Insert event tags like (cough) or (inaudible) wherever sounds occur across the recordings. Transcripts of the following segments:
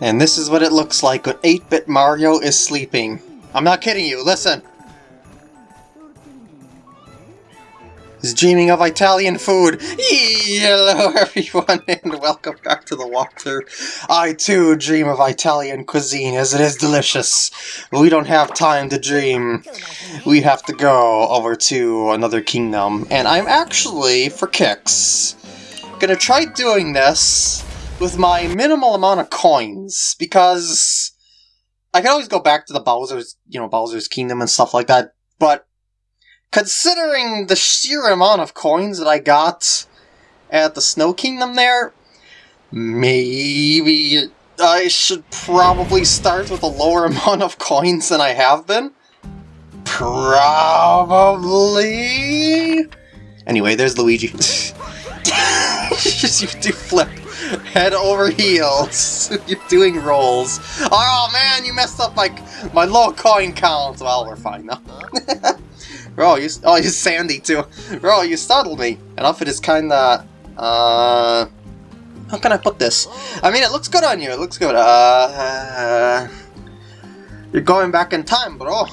And this is what it looks like when 8-bit Mario is sleeping. I'm not kidding you, listen! He's dreaming of Italian food. Hello (laughs) everyone and welcome back to the walkthrough. I too dream of Italian cuisine as it is delicious. We don't have time to dream. We have to go over to another kingdom. And I'm actually, for kicks, gonna try doing this with my minimal amount of coins, because I can always go back to the Bowser's, you know, Bowser's Kingdom and stuff like that, but considering the sheer amount of coins that I got at the Snow Kingdom there, maybe I should probably start with a lower (laughs) amount of coins than I have been? Probably? Anyway, there's Luigi. (laughs) you do flip (laughs) head over heels. (laughs) You're doing rolls. Oh man, you messed up my my low coin count. Well, we're fine now. (laughs) Bro, you oh you Sandy too. Bro, you startled me. An outfit is kinda uh how can I put this? I mean it looks good on you, it looks good. Uh, uh You're going back in time, bro.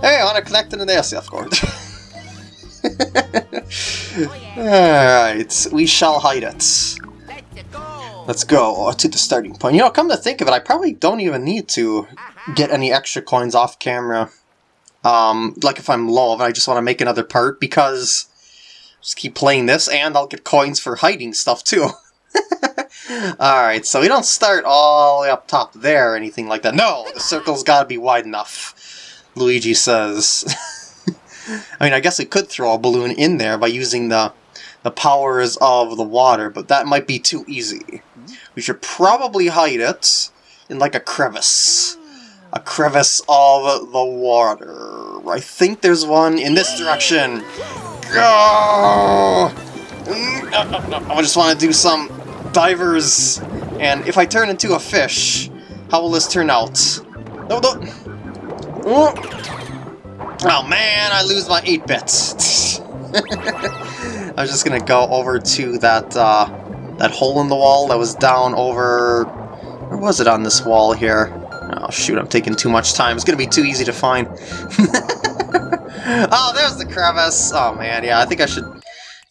Hey, I wanna connect to the SF cord. Alright, we shall hide it. Let's go to the starting point. You know, come to think of it, I probably don't even need to get any extra coins off camera. Um, like if I'm low and I just want to make another part, because just keep playing this and I'll get coins for hiding stuff too. (laughs) Alright, so we don't start all the way up top there or anything like that. No, the circle's gotta be wide enough, Luigi says. (laughs) I mean, I guess we could throw a balloon in there by using the the powers of the water, but that might be too easy. We should probably hide it in like a crevice. A crevice of the water. I think there's one in this direction. Go! I just want to do some divers, and if I turn into a fish, how will this turn out? No, no. Oh man, I lose my 8 bits. (laughs) I was just gonna go over to that uh, that hole in the wall that was down over... Where was it on this wall here? Oh shoot, I'm taking too much time. It's gonna be too easy to find. (laughs) oh, there's the crevice! Oh man, yeah, I think I should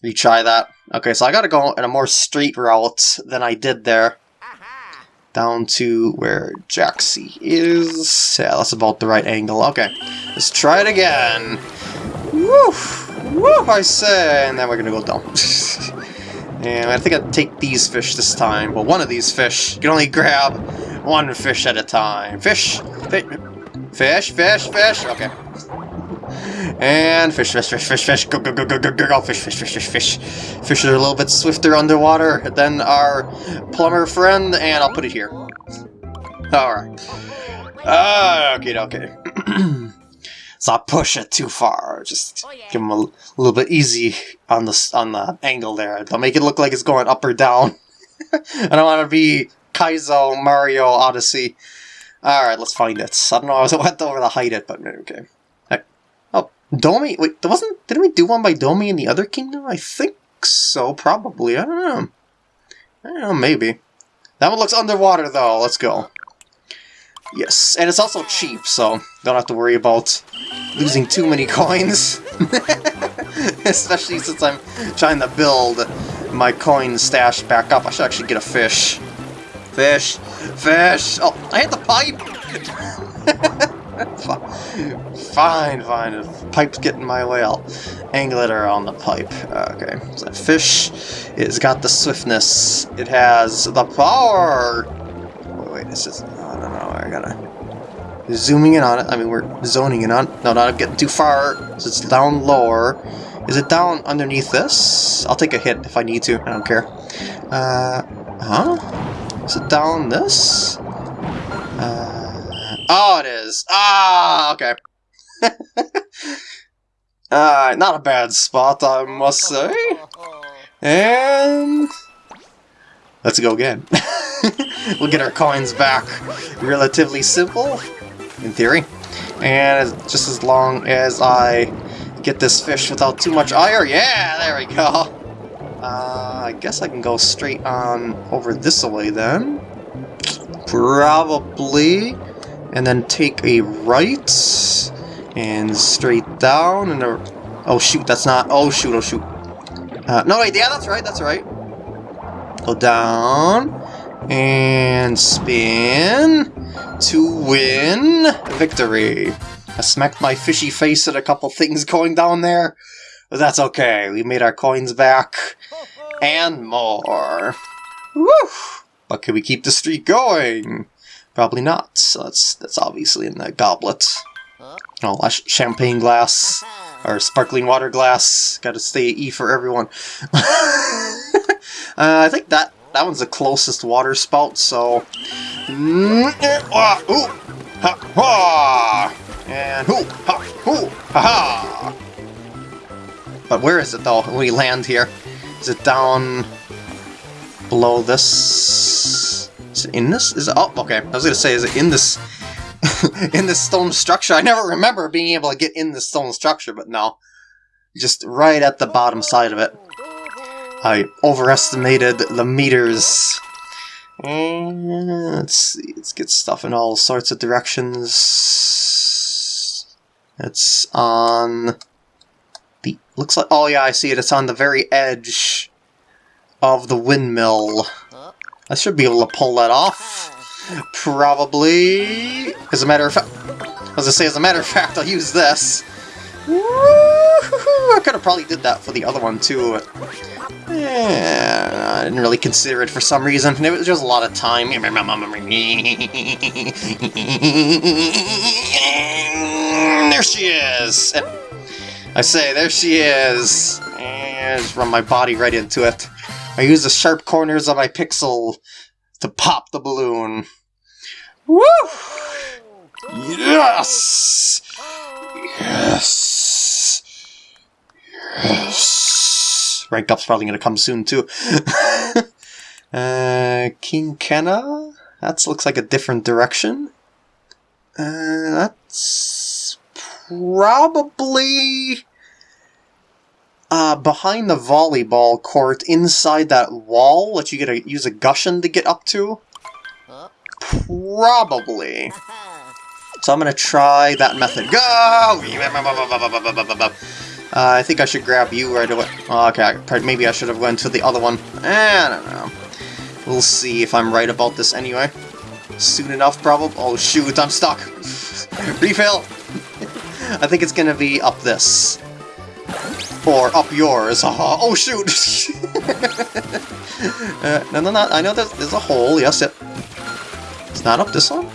retry that. Okay, so I gotta go in a more straight route than I did there. Down to where Jaxi is. Yeah, that's about the right angle. Okay, let's try it again. Woo! Woo, I say! And then we're gonna go down. (laughs) and I think I'd take these fish this time. Well, one of these fish. You can only grab one fish at a time. Fish! Fish! Fish, fish, fish! Okay. And fish, fish, fish, fish, fish, go, go, go, go, go, go, go, fish, fish, fish, fish, fish. Fish are a little bit swifter underwater than our plumber friend, and I'll put it here. Alright. Uh, okay, okay. (clears throat) So I push it too far. Just oh, yeah. give him a, a, little bit easy on the on the angle there. Don't make it look like it's going up or down. (laughs) I don't want to be Kaizo Mario Odyssey. All right, let's find it. I don't know. I was went over to hide it, but okay. Oh, Dorrie. Wait, there wasn't. Didn't we do one by Dorrie in the other kingdom? I think so. Probably. I don't know. I don't know. Maybe. That one looks underwater though. Let's go. Yes, and it's also cheap, so don't have to worry about losing too many coins. (laughs) Especially since I'm trying to build my coin stash back up. I should actually get a fish. Fish! Fish! Oh, I hit the pipe! (laughs) fine, fine. The pipe's getting my way, I'll angle it around the pipe. Okay, so fish, it's got the swiftness. It has the power! Wait, wait, this is... gotta zooming in on it. I mean, we're zoning in on No, not getting too far. So it's down lower. Is it down underneath this? I'll take a hit if I need to. I don't care. Uh, huh? Is it down this? Uh, oh, it is. Ah, okay. (laughs) uh, not a bad spot, I must say. (laughs) And... Let's go again. (laughs) we'll get our coins back. Relatively simple in theory. And just as long as I get this fish without too much ire, yeah, there we go. Uh, I guess I can go straight on over this way then. probably, and then take a right, and straight down, and a, oh shoot, that's not, oh shoot, oh shoot. Uh, no, wait, yeah, that's right, that's right. Go down, and spin to win victory. I smacked my fishy face at a couple things going down there, but that's okay. We made our coins back, and more. Woo! But can we keep the streak going? Probably not. So that's that's obviously in the goblet. Oh, champagne glass or sparkling water glass. Got to stay E for everyone. (laughs) uh, I think that that one's the closest water spout. So, mm, ha, and hoo, ha, hoo, ha, ha. But where is it though? When we land here, is it down? below this. Is it in this? Is it? Oh, okay. I was gonna say, is it in this? (laughs) in this stone structure? I never remember being able to get in the stone structure, but no. Just right at the bottom side of it. I overestimated the meters. Let's see, let's get stuff in all sorts of directions. It's on the, looks like, oh yeah, I see it, it's on the very edge of the windmill. I should be able to pull that off. Probably. As a matter of fact, as I say, as a matter of fact, I'll use this. (laughs) I could have probably did that for the other one too. Yeah, I didn't really consider it for some reason. It was just a lot of time. (laughs) There she is! I say, there she is! And run my body right into it. I use the sharp corners of my pixel to pop the balloon. Woo! Yes! Yes! Yes! Rank up's probably gonna come soon too. (laughs) uh, King Kenna? That looks like a different direction. Uh, that's probably uh, behind the volleyball court, inside that wall that you gotta use a Gushen to get up to? Probably. So I'm gonna try that method. Go! Uh, I think I should grab you right away. Oh, okay, maybe I should have went to the other one. Eh, I don't know. We'll see if I'm right about this anyway. Soon enough, probably. Oh shoot, I'm stuck. (laughs) Refill! (laughs) I think it's gonna be up this. Or up yours. (laughs) oh, shoot! uh, no, no, no, I know there's, there's a hole. Yes, it... It's not up this one?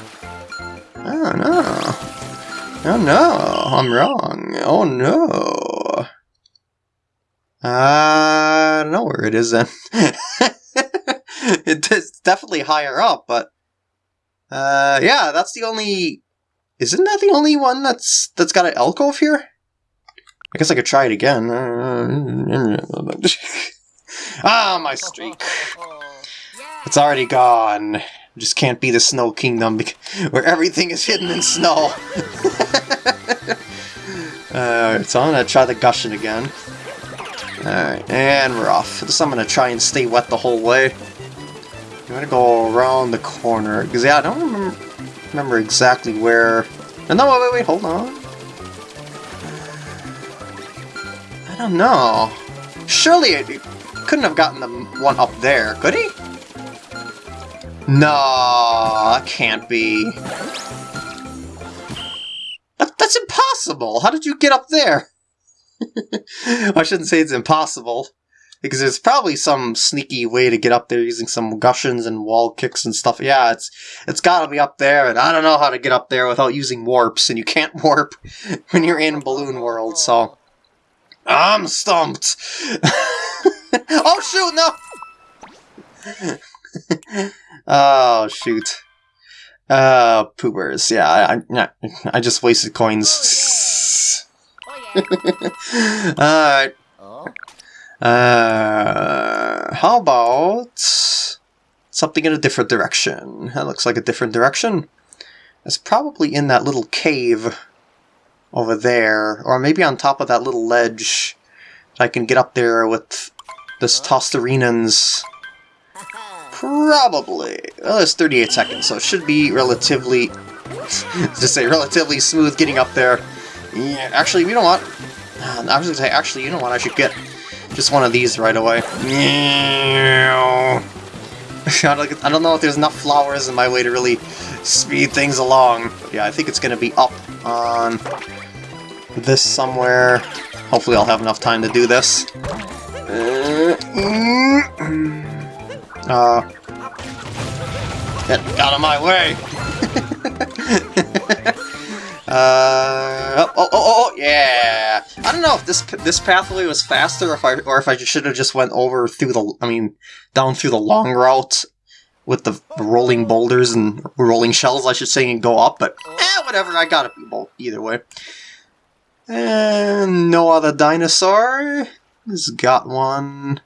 Oh, no. Oh, no. I'm wrong. Oh, no. I don't know where it is then. it's definitely higher up, but... Uh, yeah, that's the only... Isn't that the only one that's that's got an alcove here? I guess I could try it again. (laughs) ah, my streak. It's already gone. Just can't be the Snow Kingdom where everything is hidden in snow. (laughs) uh, so I'm gonna try the Gushen again. Alright, and we're off. This I'm gonna try and stay wet the whole way. I'm gonna go around the corner. Because, yeah, I don't remember, remember exactly where... No, wait, wait, wait, hold on. I don't know. Surely he couldn't have gotten the one up there, could he? No, can't be. That, that's impossible! How did you get up there? I shouldn't say it's impossible, because there's probably some sneaky way to get up there using some Gushens and wall kicks and stuff. Yeah, it's it's gotta be up there, and I don't know how to get up there without using warps, and you can't (laughs) warp when you're in Balloon World, so... I'm stumped. (laughs) oh shoot, no! (laughs) oh shoot. Uh, poopers. Yeah, I, I, I just wasted coins. (laughs) Alright. Uh, how about something in a different direction? That looks like a different direction. It's probably in that little cave over there, or maybe on top of that little ledge. I can get up there with this Tostarenans. Probably. Well, it's 38 seconds, so it should be relatively... (laughs) to say relatively smooth getting up there. Yeah, actually, you know what? Uh, I was gonna say, actually, you know what? I should get just one of these right away. (laughs) I don't know if there's enough flowers in my way to really speed things along. Yeah, I think it's gonna be up on this somewhere. Hopefully I'll have enough time to do this. Uh, get out of my way! (laughs) uh, oh, oh, oh, oh, yeah! I don't know if this this pathway was faster, if I or if I should have just went over through the, I mean, down through the long route with the rolling boulders and rolling shells, I should say, and go up. But eh, whatever. I got it either way. And no other dinosaur. Has got one.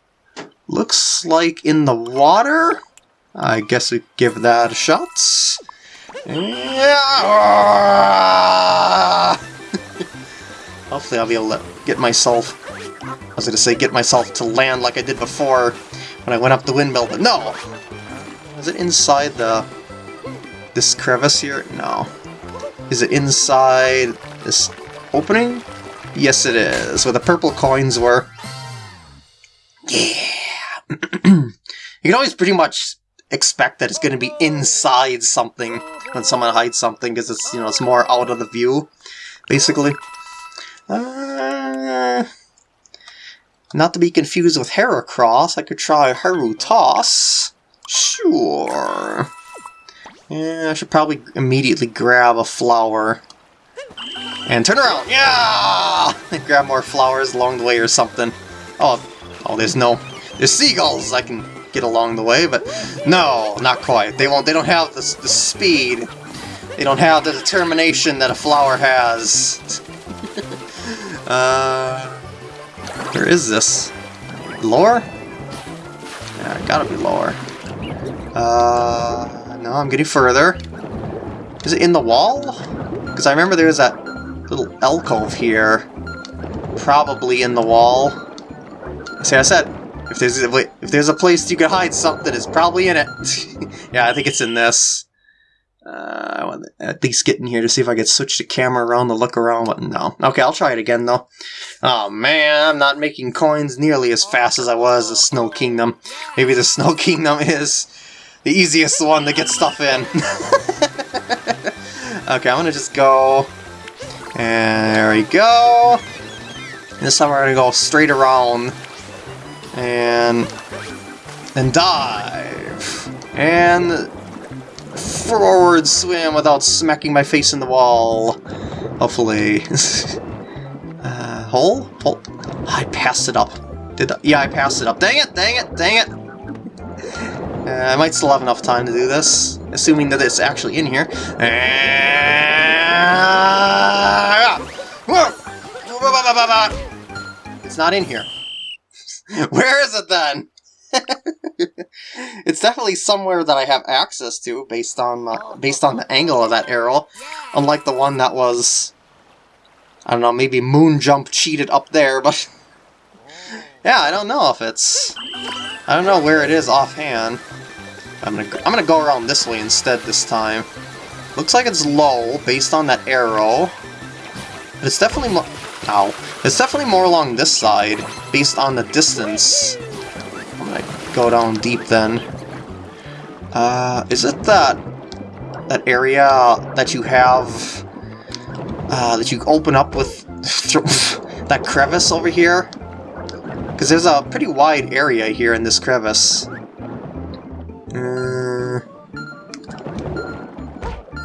Looks like in the water. I guess we give that a shot. Yeah. Hopefully I'll be able to get myself... I was to say get myself to land like I did before when I went up the windmill, but no! Is it inside the... this crevice here? No. Is it inside this opening? Yes, it is, where the purple coins were. Yeah! (clears throat) you can always pretty much expect that it's going to be inside something when someone hides something, because it's, you know, it's more out of the view, basically. Uh, not to be confused with Heracross, I could try Haru Toss. Sure. Yeah, I should probably immediately grab a flower. And turn around! Yeah! (laughs) grab more flowers along the way or something. Oh, oh, there's no... There's seagulls I can get along the way, but no, not quite. They won't. They don't have the, the speed. They don't have the determination that a flower has. (laughs) uh, where is this? Lower? Yeah, gotta be lower. Uh, no, I'm getting further. Is it in the wall? Because I remember there was that little alcove here. Probably in the wall. See, I said, if there's a, if there's a place you can hide something, it's probably in it. (laughs) yeah, I think it's in this. Uh, I want to at least get in here to see if I can switch the camera around to look around, but no. Okay, I'll try it again, though. Oh, man, I'm not making coins nearly as fast as I was the Snow Kingdom. Maybe the Snow Kingdom (laughs) is the easiest one to get stuff in. (laughs) okay, I'm gonna just go... And there we go. this time we're gonna go straight around. And... And dive. And... Forward swim without smacking my face in the wall. Hopefully. (laughs) uh, hole? Hole? I passed it up. Did I? Yeah, I passed it up. Dang it, dang it, dang it! Uh, I might still have enough time to do this, assuming that it's actually in here. (laughs) It's not in here. (laughs) Where is it then? (laughs) it's definitely somewhere that I have access to based on uh, based on the angle of that arrow, unlike the one that was I don't know, maybe moon jump cheated up there, but (laughs) yeah, I don't know if it's I don't know where it is offhand. I'm gonna I'm gonna go around this way instead this time. Looks like it's low based on that arrow. But it's definitely ow. It's definitely more along this side based on the distance. Go down deep then. Uh is it that that area that you have uh that you open up with (laughs) that crevice over here? Because there's a pretty wide area here in this crevice. Uh,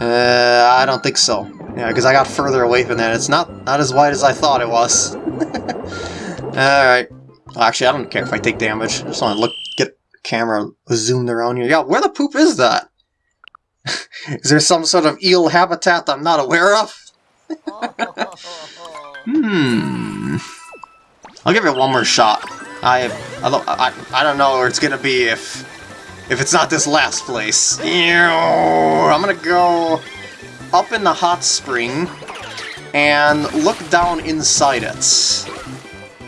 uh, I don't think so. Yeah, because I got further away from that. It's not not as wide as I thought it was. (laughs) Alright. Well, actually, I don't care if I take damage. I just want to look, camera zoomed around here. Yeah, where the poop is that? (laughs) is there some sort of eel habitat I'm not aware of? (laughs) hmm. I'll give it one more shot. I I don't, I, I don't know where it's gonna be if if it's not this last place. I'm gonna go up in the hot spring and look down inside it.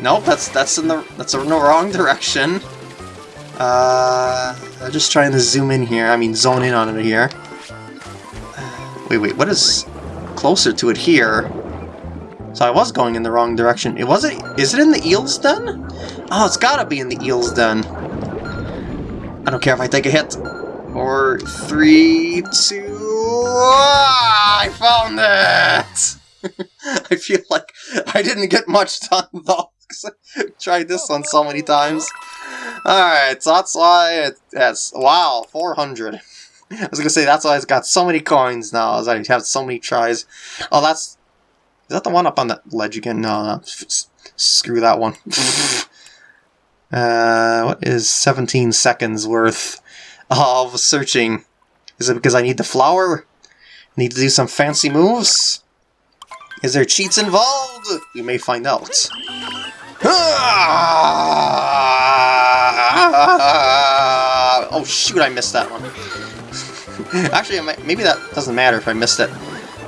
Nope, that's that's in the that's in the wrong direction. Uh, I'm just trying to zoom in here. I mean, zone in on it here. Wait, wait, what is closer to it here? So I was going in the wrong direction. It wasn't. Is it in the eels den? Oh, it's gotta be in the eels den. I don't care if I take a hit. Four, three, two. Ah, I found it. (laughs) I feel like I didn't get much done though. I've (laughs) tried this one so many times. Alright, so that's why it has, wow, 400. I was gonna say, that's why it's got so many coins now, as I have so many tries. Oh, that's, is that the one up on that ledge again? No, no, screw that one. (laughs) uh, what is 17 seconds worth of searching? Is it because I need the flower? Need to do some fancy moves? Is there cheats involved? We may find out. (laughs) Oh shoot, I missed that one. (laughs) Actually, maybe that doesn't matter if I missed it.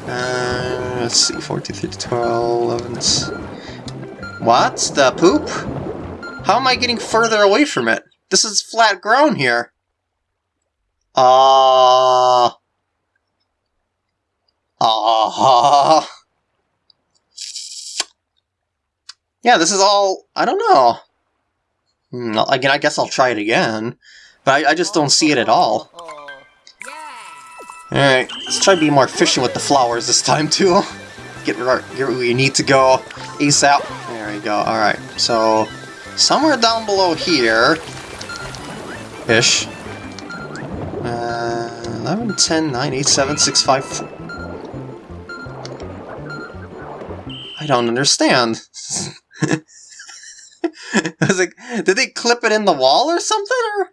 Uh, let's see, 14, 15, 12, 11... What? The poop? How am I getting further away from it? This is flat ground here. Ah. Uh... Ah. Uh... Yeah, this is all... I don't know. Hmm, again, I guess I'll try it again. But I, I just don't see it at all. Alright, let's try to be more efficient with the flowers this time, too. Get, get where you need to go ASAP. There we go, alright. So, somewhere down below here... Ish. Uh, 11, 10, 9, 8, 7, 6, 5, 4. I don't understand. (laughs) (laughs) I was like, did they clip it in the wall or something? Or?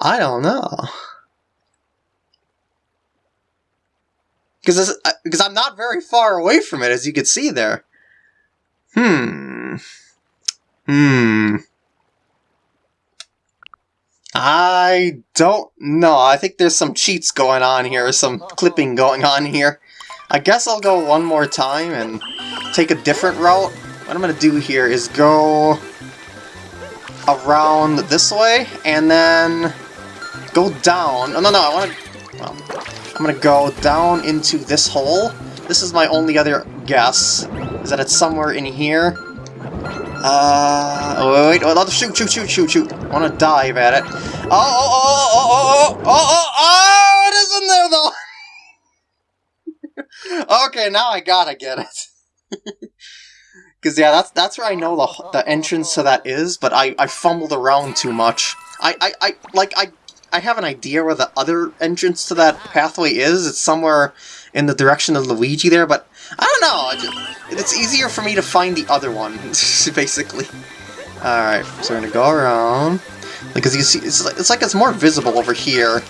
I don't know. Because because uh, I'm not very far away from it, as you can see there. Hmm. Hmm. I don't know. I think there's some cheats going on here, some clipping going on here. I guess I'll go one more time and take a different route. What I'm going to do here is go around this way, and then go down. Oh, no, no, I want to... Well, I'm going to go down into this hole. This is my only other guess, is that it's somewhere in here. Uh, oh, wait, wait, oh, shoot, shoot, shoot, shoot, shoot. I want to dive at it. Oh, oh, oh, oh, oh, oh, oh, oh, oh, in there, though! Okay, now I gotta get it. (laughs) Because, yeah, that's that's where I know the, the entrance to that is, but I, I fumbled around too much. I, I, I, like, I, I have an idea where the other entrance to that pathway is. It's somewhere in the direction of Luigi there, but I don't know. Just, it's easier for me to find the other one, (laughs) basically. Alright, so we're gonna go around. Because you see, it's like, it's like it's more visible over here.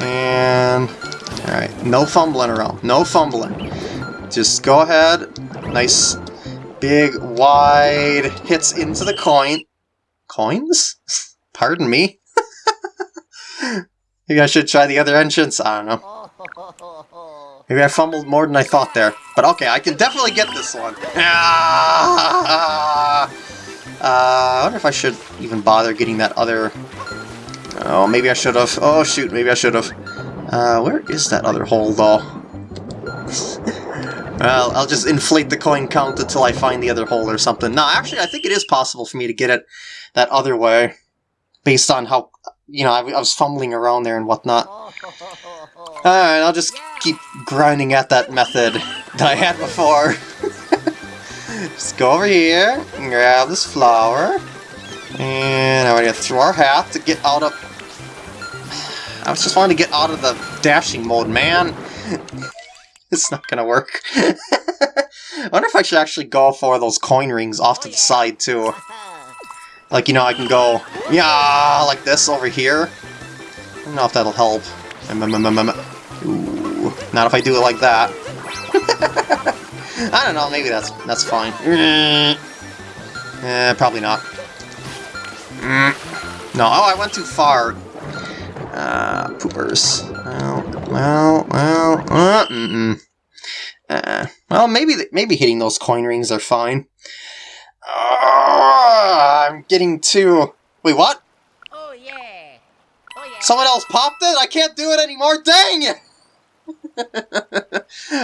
And Alright, no fumbling around. No fumbling. Just go ahead. Nice big, wide hits into the coin. Coins? (laughs) Pardon me? (laughs) Maybe I should try the other entrance. I don't know. Maybe I fumbled more than I thought there. But okay, I can definitely get this one. (laughs) Ah! Uh, I wonder if I should even bother getting that other... Oh, maybe I should have. Oh, shoot, maybe I should have. Uh, where is that other hole, though? (laughs) well, I'll just inflate the coin count until I find the other hole or something. No, actually, I think it is possible for me to get it that other way, based on how, you know, I, I was fumbling around there and whatnot. Alright, I'll just keep grinding at that method that I had before. (laughs) just go over here, and grab this flower, and I'm gonna throw our hat to get out of I was just wanting to get out of the dashing mode, man. (laughs) it's not gonna work. I (laughs) wonder if I should actually go for those coin rings off to the side, too. Like, you know, I can go, yeah, like this over here. I don't know if that'll help. Ooh, not if I do it like that. (laughs) I don't know, maybe that's that's fine. Eh, probably not. Mm. No, oh, I went too far. Uh, poopers. Well, well, well, uh, mm -mm. Uh, well, maybe maybe hitting those coin rings are fine. Uh, I'm getting too... Wait, what? Oh yeah. oh, yeah. Someone else popped it? I can't do it anymore, dang it!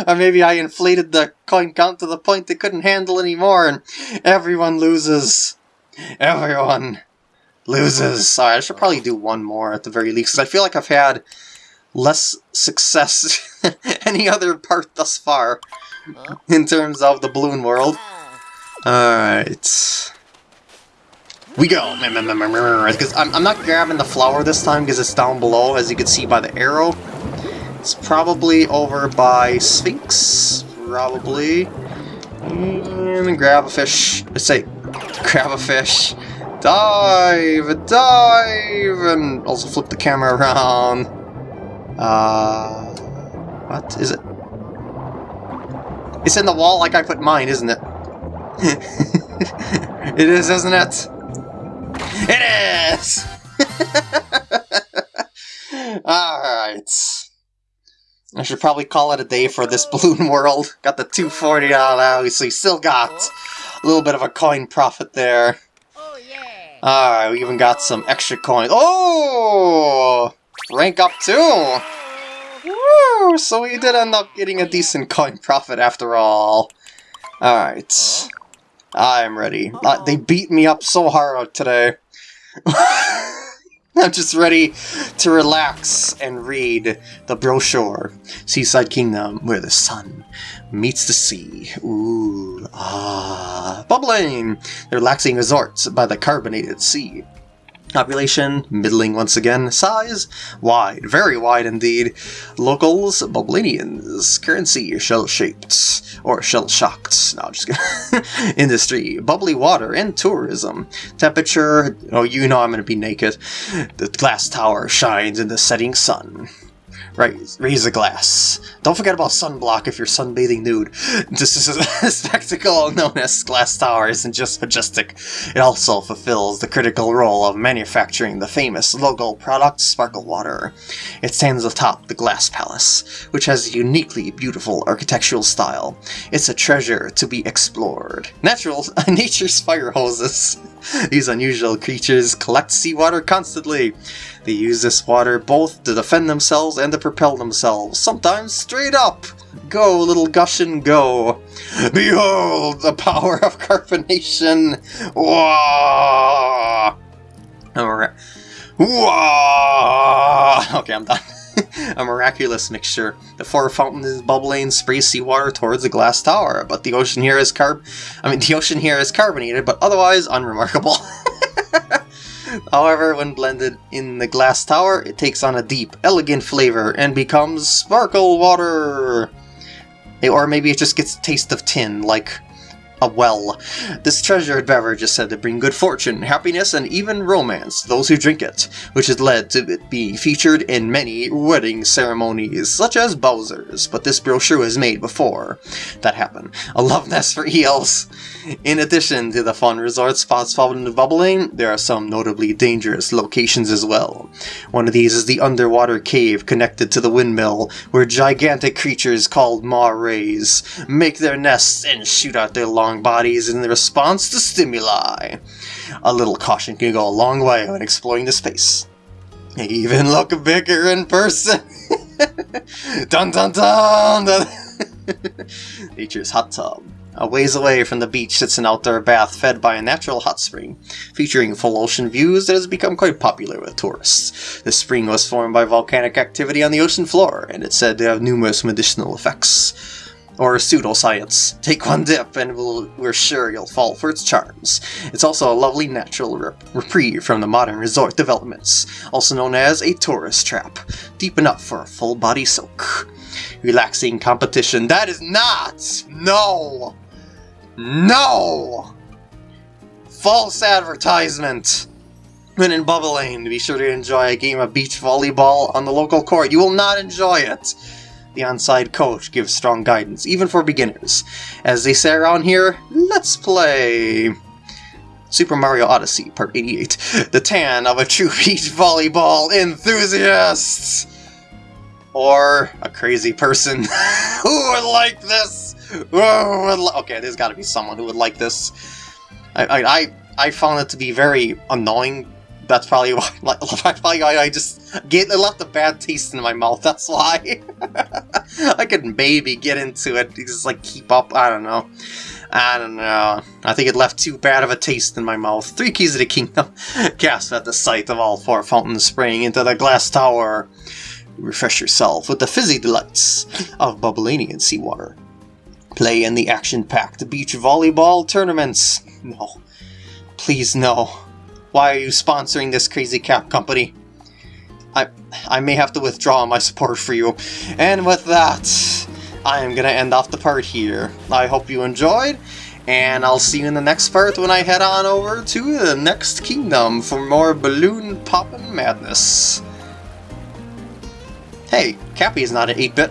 or (laughs) maybe I inflated the coin count to the point they couldn't handle anymore and everyone loses. Everyone loses. Alright, I should probably do one more at the very least, because I feel like I've had less success (laughs) any other part thus far in terms of the balloon world. Alright. We go! Mm, mm, mm, because I'm, I'm not grabbing the flower this time because it's down below, as you can see by the arrow. It's probably over by Sphinx, probably. And grab a fish. Let's say, grab a fish. Dive! Dive! And also flip the camera around. Uh... What is it? It's in the wall like I put mine, isn't it? (laughs) it is, isn't it? It is! (laughs) Alright. I should probably call it a day for this (laughs) balloon world. Got the 240 out obviously. Still got a little bit of a coin profit there. Alright, we even got some extra coins. Oh! Rank up too! Woo! So we did end up getting a decent coin profit after all. Alright. I'm ready. Uh, they beat me up so hard today. (laughs) (laughs) I'm just ready to relax and read the brochure. Seaside Kingdom, where the sun meets the sea. Ooh, ah. Bubblaine! The relaxing resorts by the carbonated sea. Population, middling once again. Size, wide, very wide indeed. Locals, Bubblainians. Currency, shell-shaped, or shell-shocked. No, just. (laughs) Industry, bubbly water and tourism. Temperature, oh, you know I'm to be naked. The glass tower shines in the setting sun. Right, raise the glass. Don't forget about sunblock if you're sunbathing nude. (laughs) This is a spectacle known as Glass Tower isn't just majestic, it also fulfills the critical role of manufacturing the famous local product Sparkle Water. It stands atop the Glass Palace, which has a uniquely beautiful architectural style. It's a treasure to be explored. Natural, (laughs) nature's fire hoses. These unusual creatures collect seawater constantly. They use this water both to defend themselves and to propel themselves, sometimes straight up. Go, little Gushen, go. Behold the power of carbonation. Wah! Alright. Wah! Okay, I'm done. (laughs) a miraculous mixture. The four fountains is bubbling, sprays seawater towards the glass tower, but the ocean here is carb I mean the ocean here is carbonated, but otherwise unremarkable. (laughs) However, when blended in the glass tower, it takes on a deep, elegant flavor and becomes sparkle water! Eh, or maybe it just gets a taste of tin, like a well. This treasured beverage is said to bring good fortune, happiness, and even romance to those who drink it, which has led to it being featured in many wedding ceremonies, such as Bowser's, but this brochure was made before that happened. A love nest for eels! In addition to the fun resort spots found in the Bubblaine, there are some notably dangerous locations as well. One of these is the underwater cave connected to the windmill, where gigantic creatures called maw rays make their nests and shoot out their long bodies in response to stimuli. A little caution can go a long way when exploring the space. Even look bigger in person! (laughs) dun dun dun! (laughs) Nature's hot tub. A ways away from the beach sits an outdoor bath fed by a natural hot spring, featuring full ocean views that has become quite popular with tourists. The spring was formed by volcanic activity on the ocean floor, and it's said to have numerous medicinal effects. Or pseudoscience. Take one dip and we'll, we're sure you'll fall for its charms. It's also a lovely natural rep reprieve from the modern resort developments, also known as a tourist trap, deep enough for a full body soak. Relaxing competition. That is not! No! No! False advertisement! When in Bubblaine, be sure to enjoy a game of beach volleyball on the local court. You will not enjoy it! The onside coach gives strong guidance, even for beginners. As they say around here, let's play! Super Mario Odyssey, Part 88. The tan of a true (laughs) beach volleyball enthusiast! Or a crazy person (laughs) who would like this! Okay, there's got to be someone who would like this. I, I, I found it to be very annoying That's probably why. (laughs) Like, (laughs) probably why I just get it left a bad taste in my mouth. (laughs) That's why. I could maybe get into it, just like keep up. I don't know. I don't know. I think it left too bad of a taste in my mouth. Three keys of the kingdom. Gasp at the sight of all four fountains spraying into the glass tower. Refresh yourself with the fizzy delights of Bubblainian seawater. Play in the action-packed beach volleyball tournaments. No. Please no. Why are you sponsoring this crazy cap company? I, I may have to withdraw my support for you. And with that, I am going to end off the part here. I hope you enjoyed, and I'll see you in the next part when I head on over to the next kingdom for more balloon poppin' madness. Hey, Cappy is not an 8-bit.